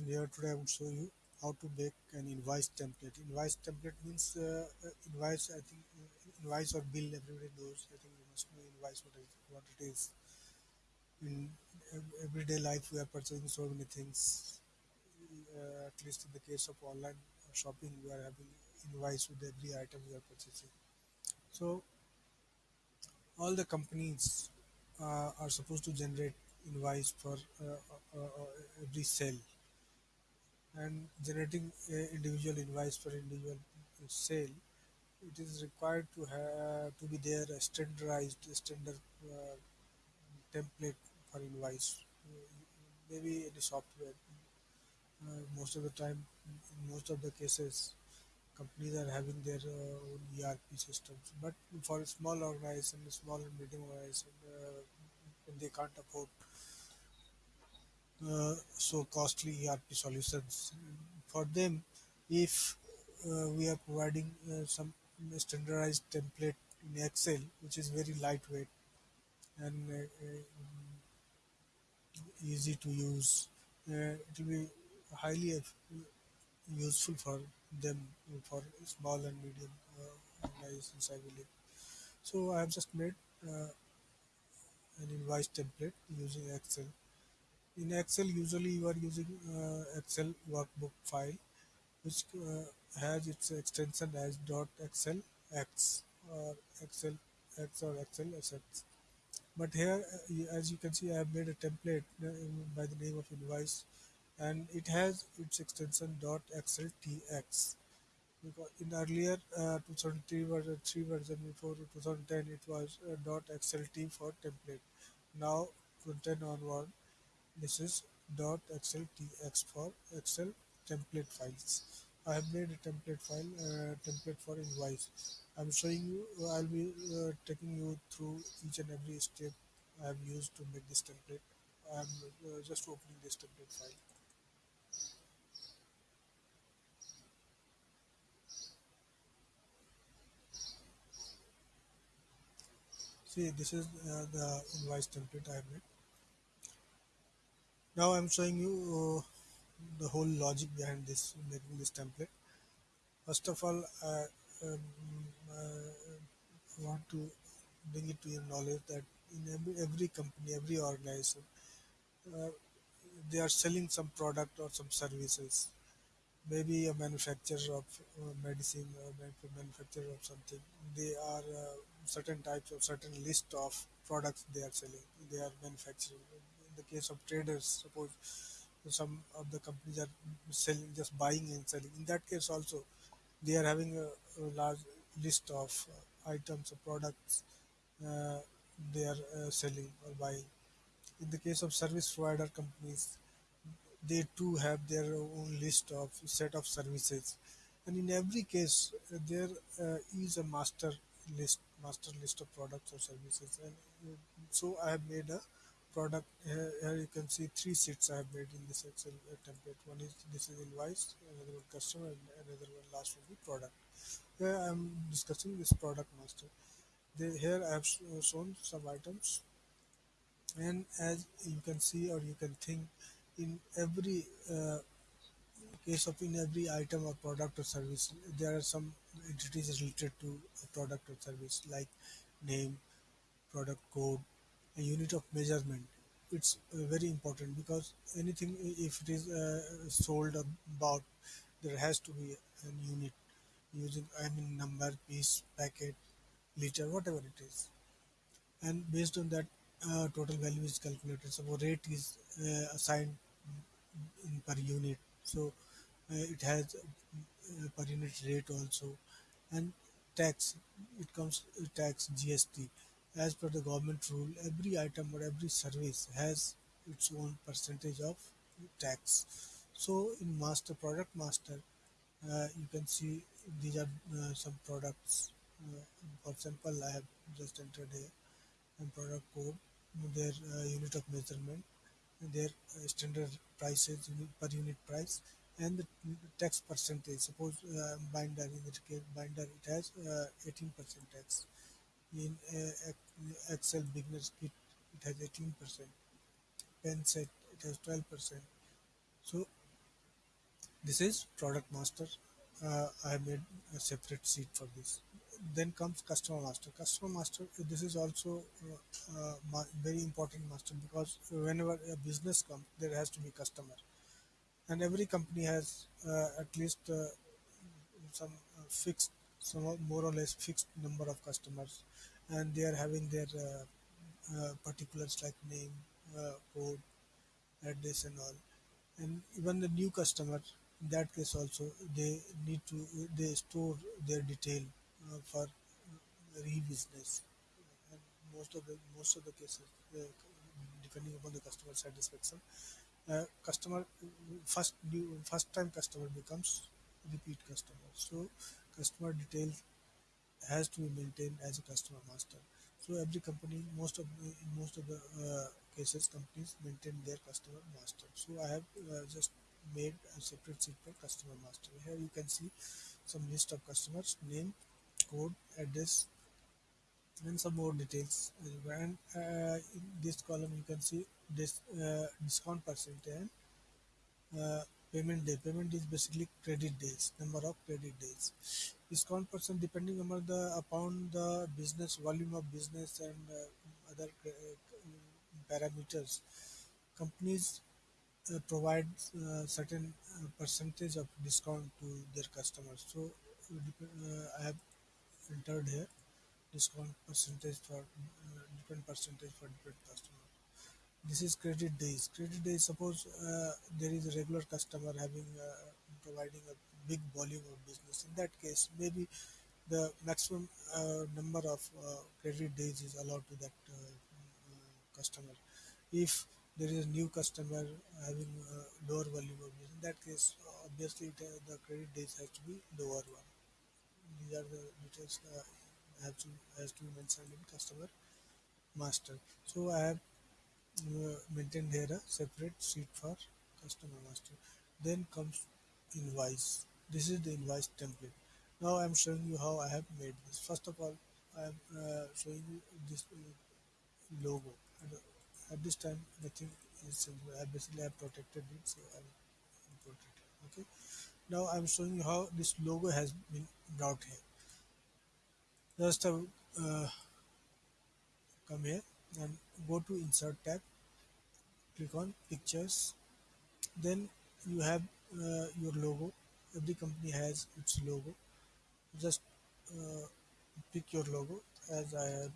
Here. Today I will show you how to make an invoice template. Invoice template means uh, uh, invoice. I think uh, invoice or bill. Everybody knows. I think you must know invoice what, is, what it is. In everyday life, we are purchasing so many things. Uh, at least in the case of online shopping, we are having invoice with every item we are purchasing. So all the companies uh, are supposed to generate invoice for uh, uh, every sale and generating a individual invoice for individual sale it is required to have to be there a standardized standard uh, template for invoice. Maybe in software. Uh, most of the time in most of the cases companies are having their uh, own ERP systems. But for a small organization small and medium organization uh, they can't afford so costly ERP solutions. For them, if uh, we are providing uh, some standardized template in Excel, which is very lightweight and uh, uh, easy to use, uh, it will be highly useful for them for small and medium organizations, I believe. So I have just made an invoice template using Excel in Excel, usually you are using uh, Excel workbook file, which uh, has its extension as dot .xlx or Excel X or Excel. But here, uh, as you can see, I have made a template uh, by the name of invoice, and it has its extension dot .xltx. Because in earlier uh, 2003 version, 3 version before 2010, it was uh, .xlt for template. Now, 2010 onward, this is .xltx for Excel template files. I have made a template file, uh, template for invoice. I'm showing you, I'll be uh, taking you through each and every step I have used to make this template. I'm uh, just opening this template file. See, this is uh, the invoice template I have made. Now I'm showing you uh, the whole logic behind this making this template. First of all, uh, um, uh, I want to bring it to your knowledge that in every, every company, every organization, uh, they are selling some product or some services. Maybe a manufacturer of uh, medicine or manufacturer of something. They are uh, certain types of certain list of products they are selling. They are manufacturing in the case of traders, suppose some of the companies are selling, just buying and selling. In that case, also they are having a, a large list of uh, items or products uh, they are uh, selling or buying. In the case of service provider companies, they too have their own list of set of services, and in every case, there uh, is a master list, master list of products or services, and uh, so I have made a product here, here you can see three sheets I have made in this Excel uh, template. One is this is invoice, another one customer, and another one last will be product. Here I am discussing this product master. They, here I have shown some items, and as you can see or you can think, in every uh, case of in every item or product or service, there are some entities related to a product or service like name, product code, a unit of measurement. It's uh, very important because anything if it is uh, sold or bought there has to be a unit using i mean number piece packet liter whatever it is. And based on that uh, total value is calculated. So rate is uh, assigned per unit. So uh, it has per unit rate also. And tax it comes tax gst as per the government rule, every item or every service has its own percentage of tax. So in master product master, uh, you can see these are uh, some products. Uh, for example, I have just entered here and product code, their uh, unit of measurement, their uh, standard prices per unit price, and the tax percentage. Suppose uh, binder in the case binder it has 18% tax in Excel beginners kit it has 18%, pen set it has 12%. So This is product master. Uh, I made a separate sheet for this. Then comes customer master. Customer master. This is also uh, uh, very important master because whenever a business comes, there has to be customer, and every company has uh, at least uh, some uh, fixed, some more or less fixed number of customers, and they are having their uh, uh, particulars like name, uh, code, address, and all. And even the new customer in that case also they need to they store their detail uh, for re-business. And most of the most of the cases uh, depending upon the customer satisfaction uh, customer first new first time customer becomes repeat customer. So customer details has to be maintained as a customer master. So every company, most of in most of the uh, cases, companies maintain their customer master. So I have uh, just made a separate sheet for customer master. Here you can see some list of customers, name, code, address, and some more details. And uh, in this column you can see this uh, discount percentage and uh, payment day. Payment is basically credit days, number of credit days. Discount percent depending upon the upon the business volume of business and uh, other uh, parameters. Companies uh, provide uh, certain uh, percentage of discount to their customers. So uh, I have entered here discount percentage for different percentage for different customers. This is credit days. Credit days. Suppose uh, there is a regular customer having uh, providing a big volume of business. In that case, maybe the maximum uh, number of uh, credit days is allowed to that uh, customer. If there is a new customer having uh, lower volume of business, in that case, obviously the credit days has to be lower one. These are the details uh, have to has to be mentioned in customer master. So I have uh, maintain here a separate sheet for customer master then comes invoice. This is the invoice template. Now i'm showing you how i have made this. First of all i am uh, showing you this uh, logo. And uh, at this time nothing is changed. i basically have protected it so i'm protected okay? Now i'm showing you how this logo has been brought here. Just uh, uh, come here and go to insert tab click on pictures. Then you have uh, your logo. Every company has its logo. Just uh, pick your logo as i have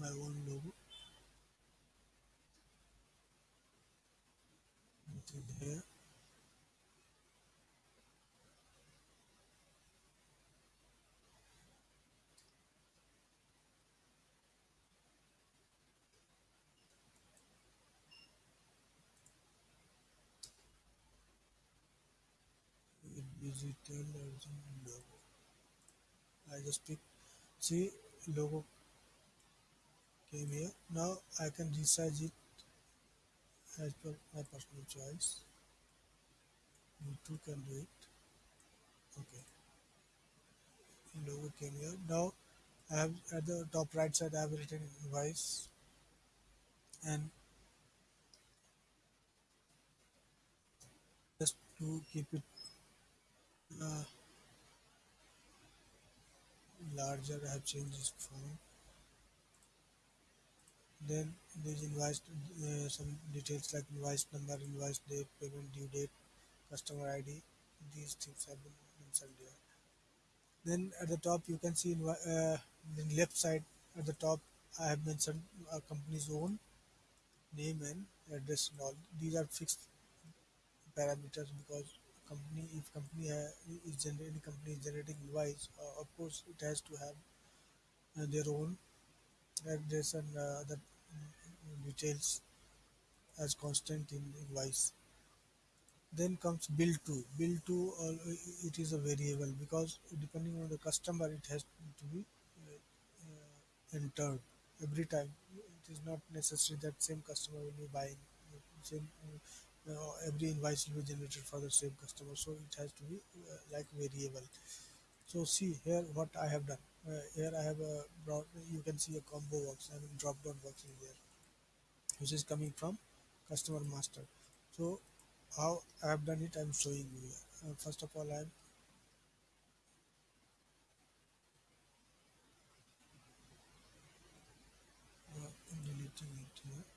my own logo. Here logo. I just pick see logo came here now i can resize it. As per my personal choice you too can do it. Okay logo came here now i have at the top right side i have written invoice. And just to keep it uh, larger have changed this font then there's invoice uh, some details like invoice number invoice date payment due date customer ID these things have been mentioned here. Then at the top you can see in uh, the left side at the top I have mentioned a company's own name and address and all. These are fixed parameters because company if company ha- is generating company is generating invoice uh, of course it has to have uh, their own address and uh, other mm, details as constant in invoice. Then comes bill to bill to uh, it is a variable because depending on the customer it has to be uh, uh, entered every time. It is not necessary that same customer will be buying uh, same uh, uh, every invoice will be generated for the same customer so it has to be uh, like variable so see here what I have done. Uh, here I have a broad, you can see a combo box, I mean drop down box is there, which is coming from customer master. So how I have done it, I'm showing you here. uh, first of all I'm uh, deleting it here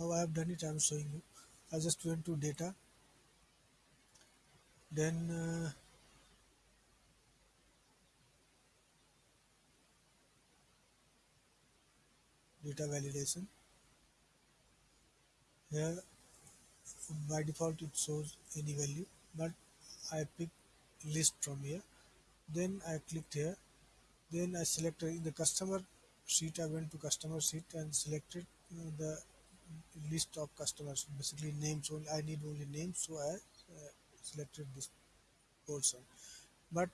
how I have done it I'm showing you. I just went to data. Then uh, data validation. Here by default it shows any value but I pick list from here. Then I clicked here. Then I selected in the customer sheet I went to customer sheet and selected uh, the list of customers basically names only I need only names so I uh, selected this portion but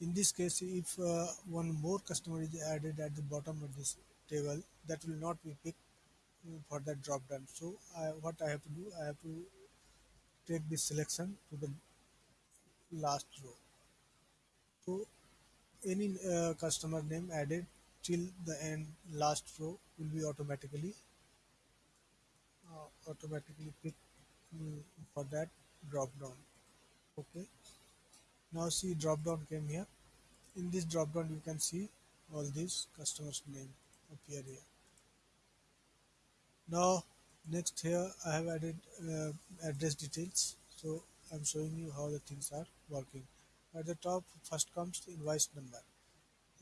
in this case if uh, one more customer is added at the bottom of this table that will not be picked uh, for that drop down. So I, what I have to do I have to take this selection to the last row. So any uh, customer name added till the end last row will be automatically automatically pick mm, for that drop down. Okay. Now see drop down came here. In this drop down you can see all these customers name appear here. Now next here I have added uh, address details. So I'm showing you how the things are working. At the top first comes the invoice number.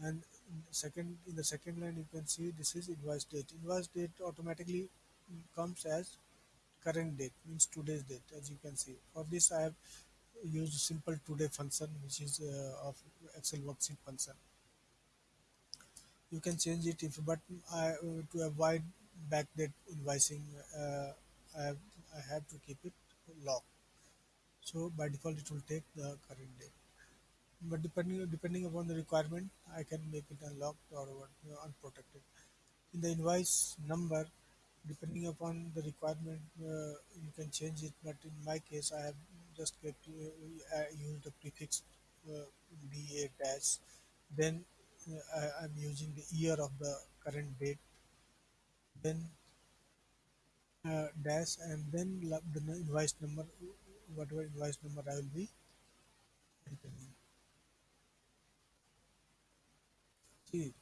And second in the second line you can see this is invoice date. Invoice date automatically comes as current date means today's date as you can see. For this I have used simple today function which is uh, of excel worksheet function. You can change it if but I uh, to avoid back backdate invoicing uh, I, have, I have to keep it locked so by default it will take the current date. But depending depending upon the requirement I can make it unlocked or unprotected. In the invoice number depending upon the requirement uh, you can change it. But in my case I have just kept uh, used the prefix uh, BA dash. Then uh, I, I'm using the year of the current date. Then uh, dash and then the invoice number whatever invoice number I will be entering. See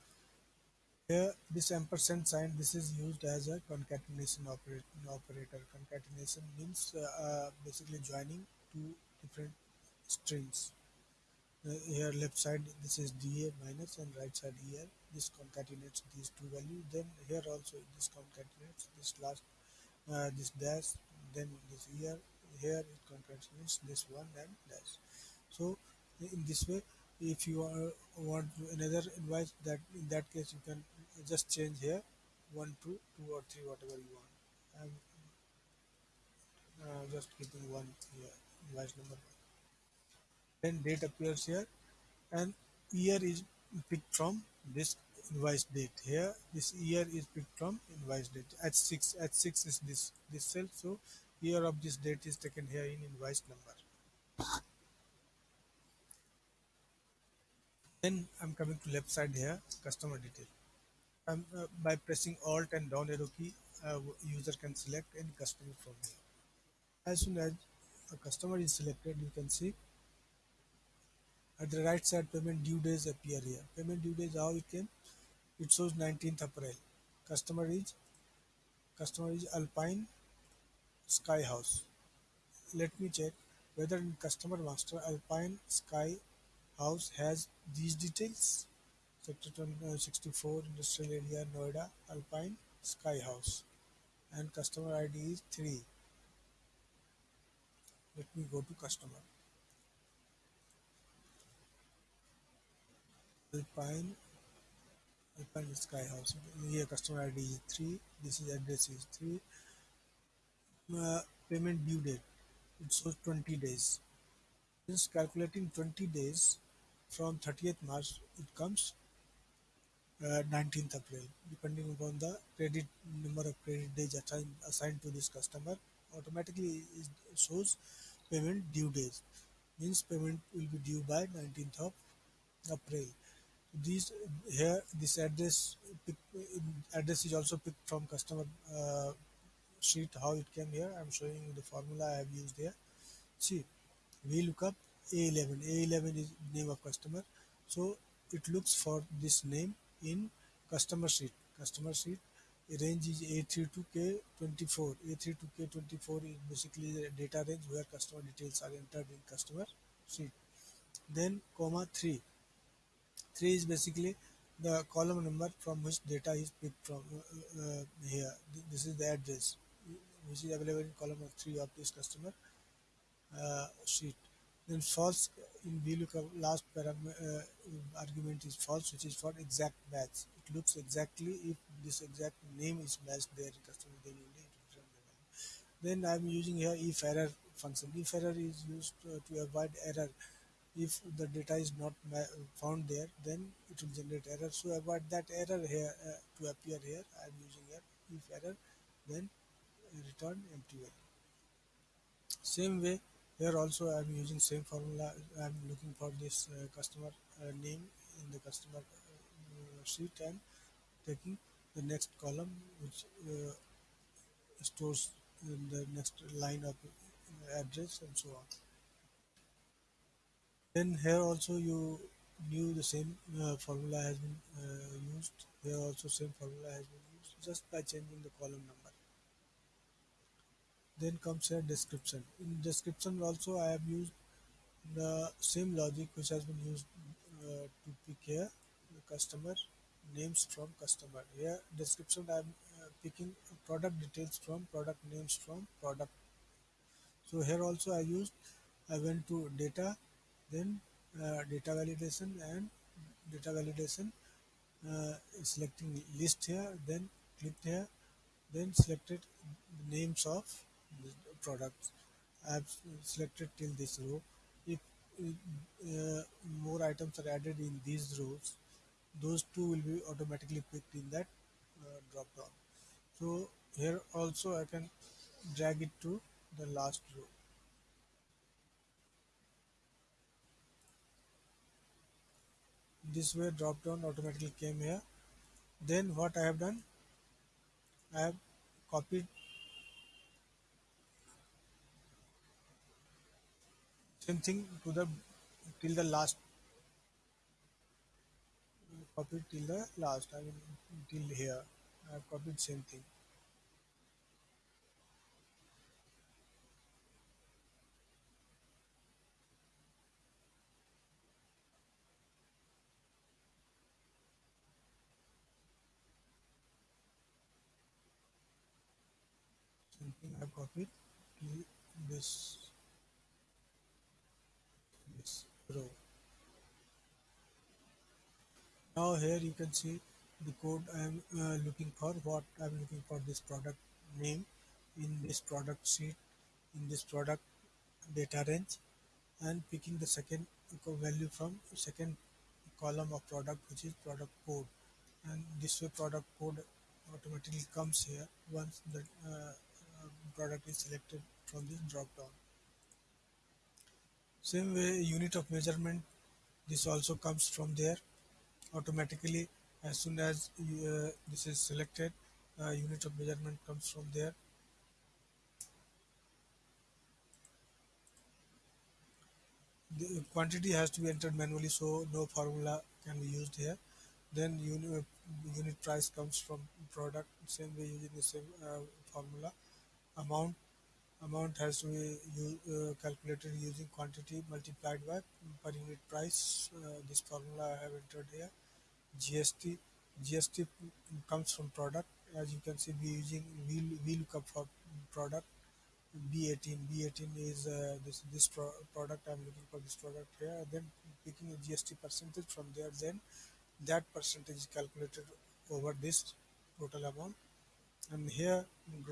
here this ampersand sign this is used as a concatenation operator. Concatenation means uh, uh, basically joining two different strings. Uh, here left side this is DA minus and right side here this concatenates these two values then here also this concatenates this last uh, this dash then this here here it concatenates this one and dash so in this way if you are, want another invoice that in that case you can just change here. One two two or three whatever you want. I'm uh, just keeping one here invoice number. Then date appears here. And year is picked from this invoice date here. This year is picked from invoice date. H6 h6 is this this cell. So year of this date is taken here in invoice number. Then i'm coming to left side here customer detail I'm, uh, by pressing alt and down arrow key uh, user can select any customer from here. As soon as a customer is selected you can see at the right side payment due days appear here. Payment due days how it came it shows 19th april. Customer is customer is alpine sky house. Let me check whether in customer master alpine sky house has these details sector 20 uh, 64 industrial area noida alpine sky house. And customer id is 3 let me go to customer. Alpine alpine sky house. Here customer id is 3 this is address is 3 uh, payment due date. It shows 20 days. Since calculating 20 days. From 30th march it comes uh, 19th april. Depending upon the credit number of credit days assigned, assigned to this customer automatically it shows payment due days means payment will be due by 19th of april. These here this address address is also picked from customer uh, sheet how it came here. I'm showing you the formula i have used here. See VLOOKUP a11 a11 is name of customer. So it looks for this name in customer sheet customer sheet range is a32k24 a32k24 is basically the data range where customer details are entered in customer sheet then comma 3 3 is basically the column number from which data is picked from uh, uh, here. This is the address. Which is available in column 3 of this customer uh, sheet then false in VLOOKUP last uh, argument is false which is for exact match. It looks exactly if this exact name is matched there then only it the then I'm using here if error function. If error is used uh, to avoid error if the data is not found there then it will generate error. So avoid that error here uh, to appear here. I am using here if error then return empty value. Same way here also I am using same formula I am looking for this uh, customer uh, name in the customer uh, sheet and taking the next column which uh, stores the next line of address and so on then here also you knew the same uh, formula has been uh, used. Here also same formula has been used just by changing the column number. Then comes here description. In description also I have used the same logic which has been used uh, to pick here the customer names from customer. Here description I am uh, picking product details from product names from product. So here also I used I went to data then uh, data validation and data validation uh, selecting list here then clicked here then selected the names of products. I've selected till this row. If uh, more items are added in these rows those two will be automatically picked in that uh, drop down. So here also I can drag it to the last row. This way drop down automatically came here. Then what I have done? I have copied same thing to the till the last copy till the last I mean till here. I have copied same thing. I copied to this this row. Now here you can see the code I am uh, looking for what I am looking for this product name in this product sheet in this product data range and picking the second value from second column of product which is product code and this way product code automatically comes here once the uh, product is selected from this drop down same way unit of measurement this also comes from there. Automatically as soon as uh, this is selected uh, unit of measurement comes from there. The quantity has to be entered manually so no formula can be used here. Then unit, unit price comes from product. Same way using the same uh, formula. Amount amount has to be uh, calculated using quantity multiplied by per unit price. Uh, this formula I have entered here. GST GST comes from product. As you can see we using we, VLOOKUP for product. B18 B18 is uh, this this pro product. I'm looking for this product here. Then picking a GST percentage from there then that percentage is calculated over this total amount and here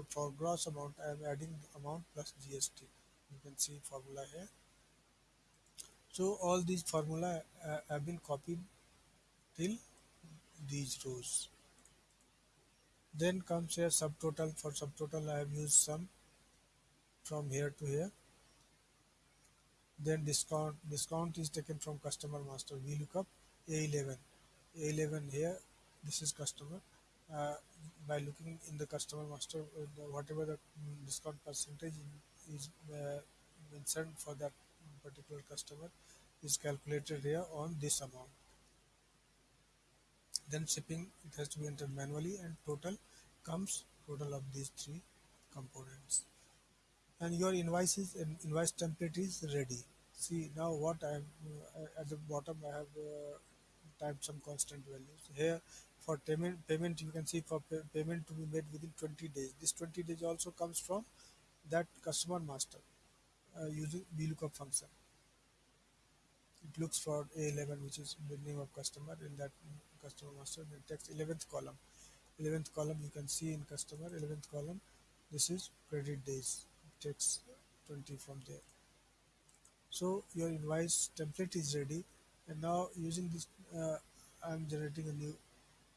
for gross amount I am adding amount plus GST you can see formula here. So all these formula uh, have been copied till these rows. Then comes here subtotal. For subtotal I have used sum from here to here. Then discount. Discount is taken from customer master. VLOOKUP a11 a11 here. This is customer uh, by looking in the customer master uh, whatever the mm, discount percentage is uh, mentioned for that particular customer is calculated here on this amount. Then shipping it has to be entered manually and total comes total of these three components. And your invoice is invoice template is ready. See now what i have uh, at the bottom i have uh, typed some constant values. Here for payment payment you can see for pay, payment to be made within 20 days. This 20 days also comes from that customer master uh, using vlookup function. It looks for a11 which is the name of customer in that customer master then takes 11th column. 11th column you can see in customer 11th column this is credit days it takes 20 from there. So your invoice template is ready and now using this uh, i'm generating a new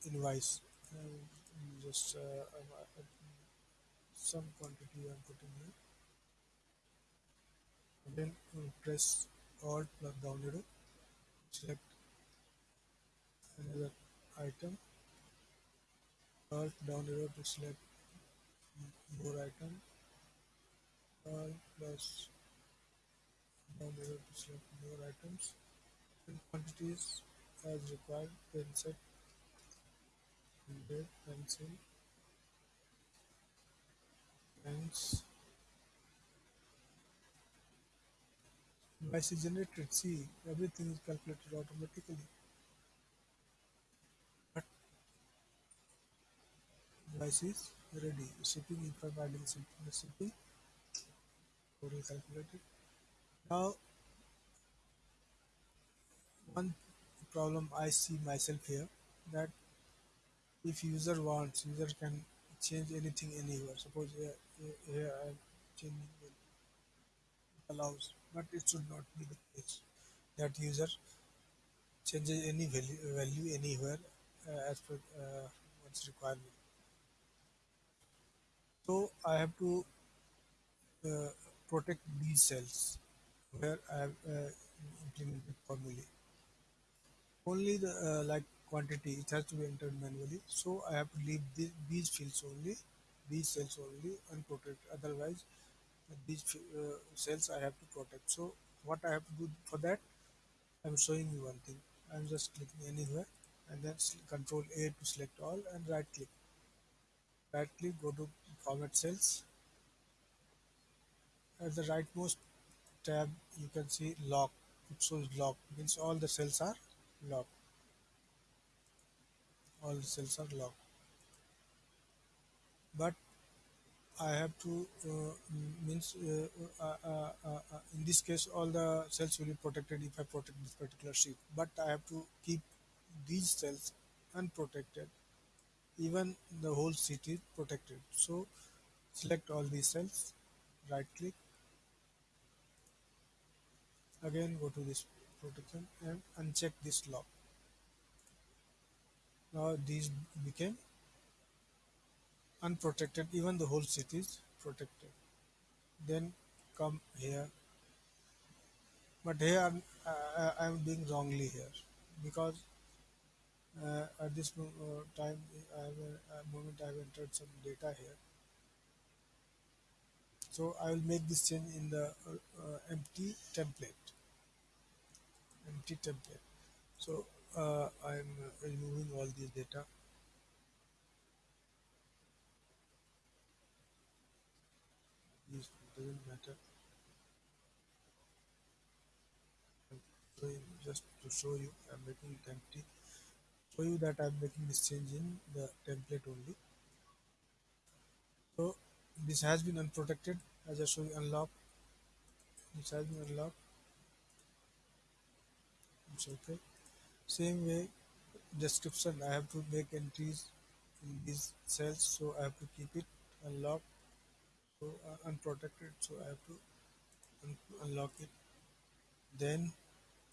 invoice just uh, um, uh, some quantity i'm putting here. Then uh, press alt plus down arrow select another item. Alt down arrow to select more item. Alt plus down arrow to select more items. And quantities as required then set 100 pencil pens device is generated. See everything is calculated automatically. But device is ready. Shipping i'm adding shipping shipping total calculated. Now one problem i see myself here that if user wants user can change anything anywhere. Suppose here, here here i'm changing it allows but it should not be the case that user changes any value, value anywhere uh, as per uh, one's requirement. So i have to uh, protect these cells where i have uh, implemented formulae. Only the uh, like quantity it has to be entered manually. So i have to leave the, these fields only these cells only unprotected otherwise these uh, cells i have to protect. So what i have to do for that i'm showing you one thing. I'm just clicking anywhere and then control a to select all and right click. Right click go to format cells. At the rightmost tab you can see lock. It shows lock means all the cells are locked all cells are locked but I have to uh, means uh, uh, uh, uh, uh, in this case all the cells will be protected if I protect this particular sheet. But I have to keep these cells unprotected. Even the whole sheet is protected. So select all these cells right click again go to this protection and uncheck this lock these became unprotected. Even the whole city is protected. Then come here. But here uh, I am doing wrongly here. Because uh, at this uh, time I have, uh, moment I have entered some data here. So I will make this change in the uh, uh, empty template. Empty template. So uh, I am uh, removing all these data. This doesn't matter. I'm just to show you I'm making it empty. Show you that I'm making this change in the template only. So this has been unprotected as I show you unlock this has been unlocked. It's okay same way description I have to make entries in these cells so I have to keep it unlocked so uh, unprotected so I have to un- unlock it. Then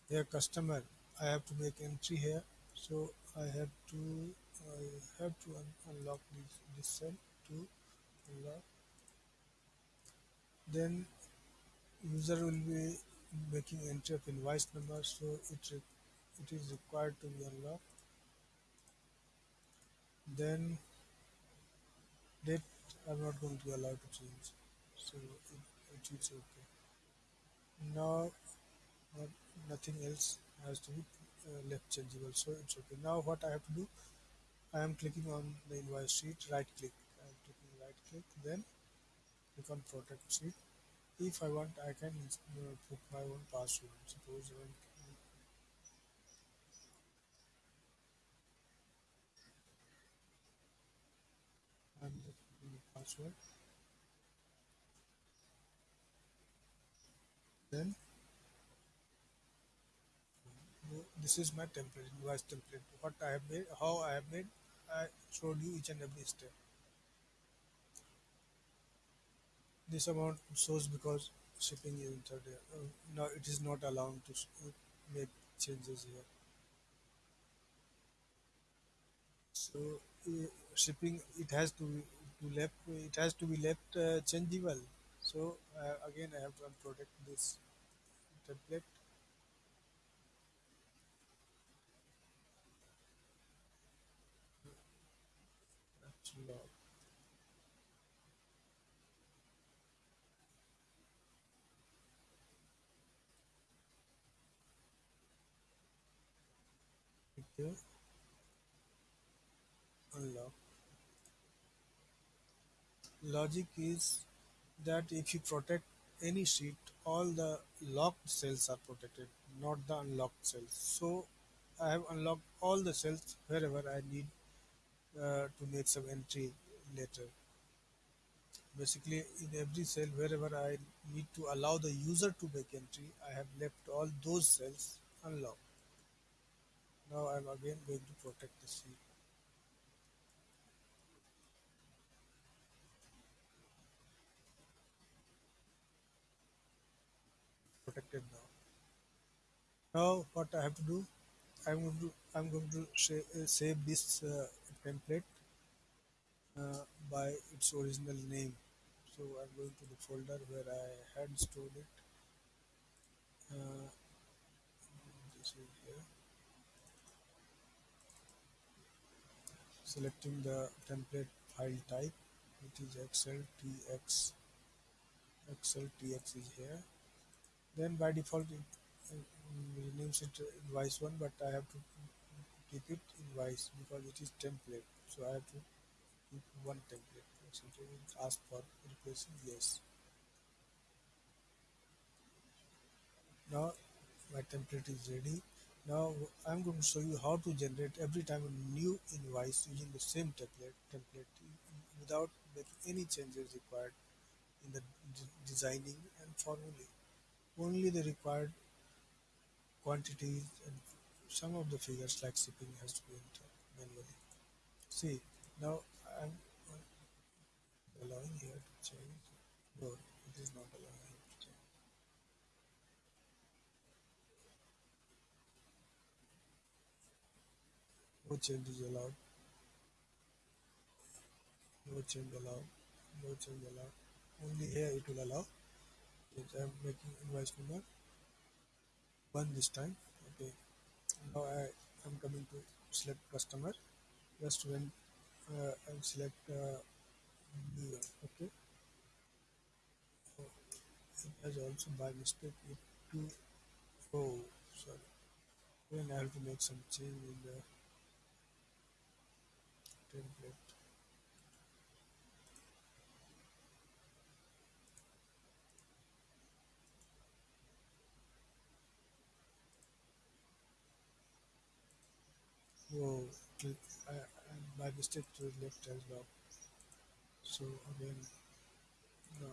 here customer I have to make entry here so I have to I have to un- unlock this, this cell to unlock. Then user will be making entry of invoice number so it it is required to be unlocked then Date I'm not going to be allowed to change. So it, it is okay. Now not, nothing else has to be uh, left changeable. So it's okay. Now what I have to do, I am clicking on the invoice sheet, right click. I am clicking right click, then click on protect sheet. If I want, I can uh, put my own password. Suppose I want, I'm putting the password. Then this is my template, invoice template. What I have made, how I have made, I showed you each and every step. This amount shows because shipping is entered. Uh, now it is not allowed to uh, make changes here. So uh, shipping it has to be to left it has to be left uh, changeable. So uh, again I have to unprotect this template. Unlock. Logic is that if you protect any sheet, all the locked cells are protected, not the unlocked cells. So I have unlocked all the cells wherever I need uh, to make some entry later. Basically, in every cell, wherever I need to allow the user to make entry, I have left all those cells unlocked. Now I'm again going to protect the sheet. Protected now. Now what I have to do? I'm going to I'm going to save this uh, template uh, by its original name. So I'm going to the folder where I had stored it. Uh, this is here. Selecting the template file type, which is XLTX. XLTX is here. Then by default it renames it invoice one, but I have to keep it invoice because it is template. So I have to keep one template. So it will ask for replacing yes. Now my template is ready. Now I'm going to show you how to generate every time a new invoice using the same template template without making any changes required in the designing and formulae. Only the required quantities and some of the figures like shipping has to be entered manually. See, now I'm allowing here to change. No, it is not allowing here to change. No change is allowed. No change allowed. No change allowed. Only here it will allow. I'm making invoice number one this time. Okay. Now I am coming to select customer. Just when uh, I select uh. Okay. So it has also by mistake it to oh sorry. Then I have to make some change in the template. Oh, click, I, I, by mistake to left as well. So again, no,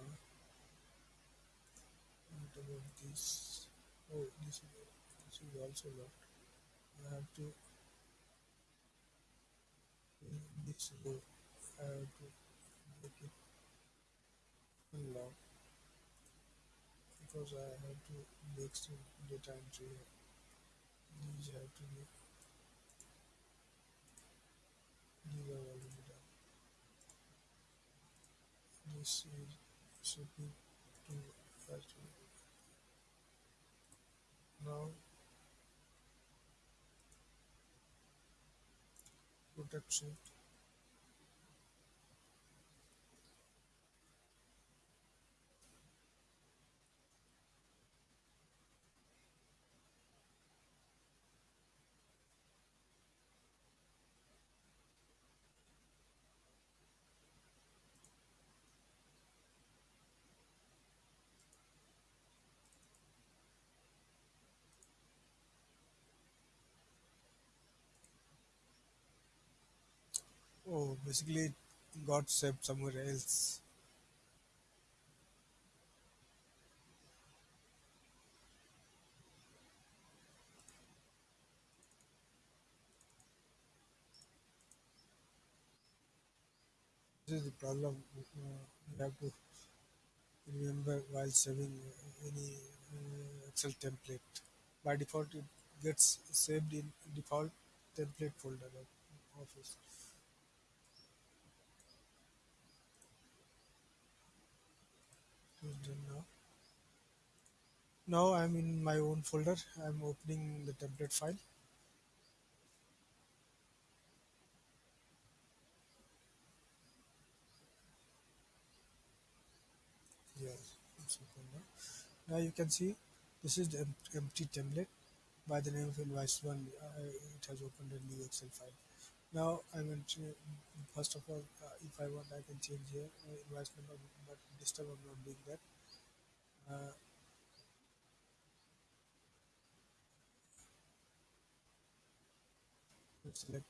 what about this? Oh, this is this is also locked. I have to uh, this row. I have to make it unlock because I have to make some data entry. These have to be these are already done. This is shipping to factory. Now protection Oh, basically, got saved somewhere else. This is the problem. You have to remember while saving any uh, Excel template. By default, it gets saved in default template folder of Office. It's done now. Now I'm in my own folder. I'm opening the template file. Yes, now. You can see this is the empty template by the name of invoice one. Uh, it has opened a new Excel file. Now I'm to first of all, uh, if I want, I can change here uh, invoice number, but this time I'm not doing that. Uh, select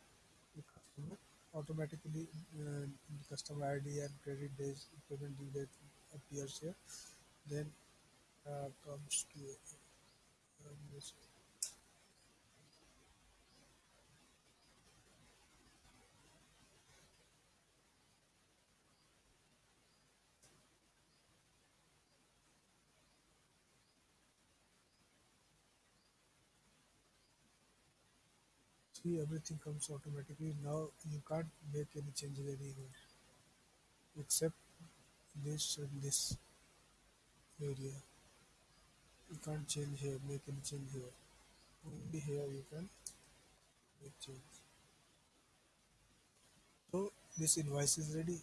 the customer. Automatically, uh, the customer ID and credit days, payment due date appears here. Then uh, comes to um, this See, everything comes automatically. Now you can't make any changes anywhere except this and this area. You can't change here, make any change here. Only here you can make change. So this invoice is ready.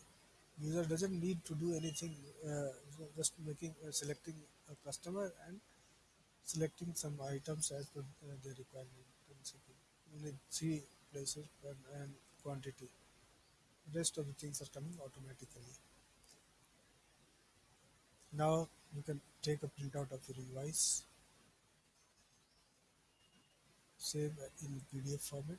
User doesn't need to do anything. Uh, just making uh, selecting a customer and selecting some items as per uh, their requirement. Only three places and, quantity. Rest of the things are coming automatically. Now you can take a printout of your invoice, save in PDF format,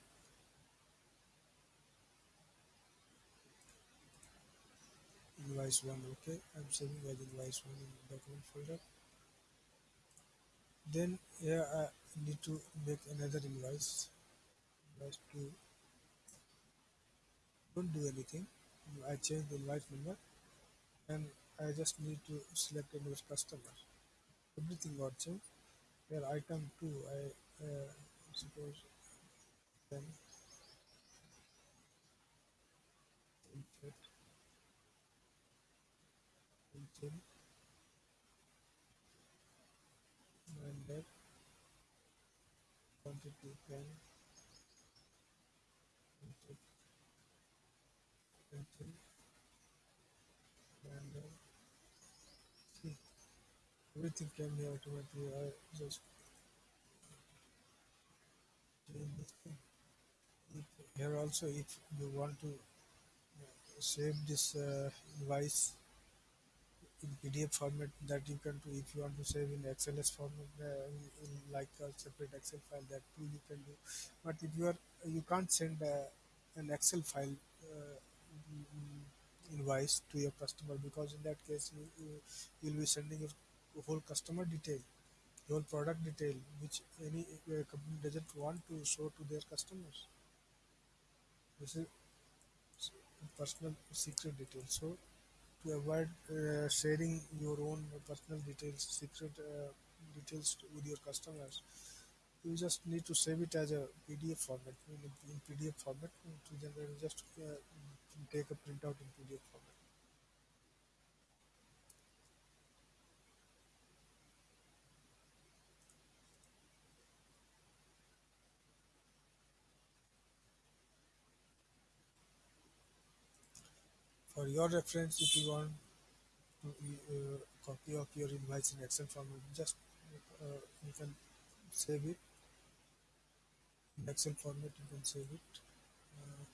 invoice one. Okay, I'm saving as invoice one in document folder. Then here I need to make another invoice just to don't do anything. I change the invoice number and I just need to select invoice customer. Everything got changed. Here item 2 I uh, suppose then and that quantity 10 everything came here automatically. I just here also, if you want to uh, save this uh, invoice in PDF format, that you can do. If you want to save in XLS format, uh, in, like a separate Excel file, that too you can do. But if you are, you can't send uh, an Excel file uh, invoice to your customer because in that case you, you you'll be sending a whole customer detail whole product detail which any uh, company doesn't want to show to their customers. This is personal secret detail so to avoid uh, sharing your own personal details secret uh, details to- with your customers you just need to save it as a pdf format. In, pdf format to then just uh, take a printout in pdf format for your reference if you want to uh, copy of your invoice in excel format just uh, you can save it. In excel format you can save it. Uh,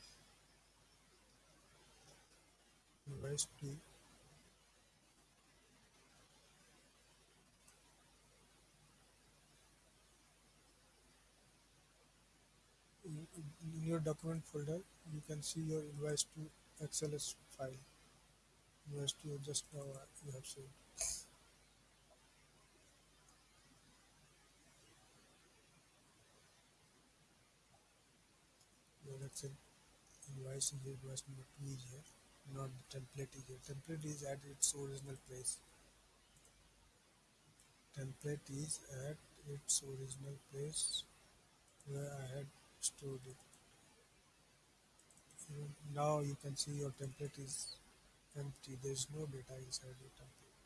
invoice to in in your document folder you can see your invoice to xls file to just now you have seen. Your excel invoice is invoice number 2 is here not the template is here template is at its original place. Template is at its original place where I had stored it now you can see your template is empty. There is no data inside your template.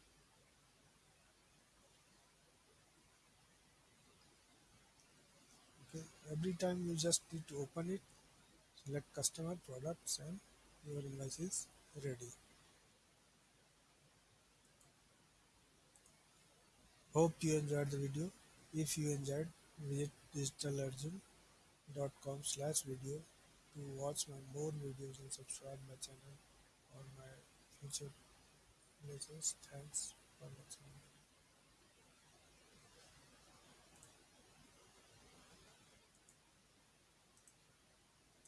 Okay. Every time you just need to open it select customer products and your invoice is ready. Hope you enjoyed the video. If you enjoyed visit digitalarjun.com slash video to watch my more videos and subscribe my channel on my future places thanks for watching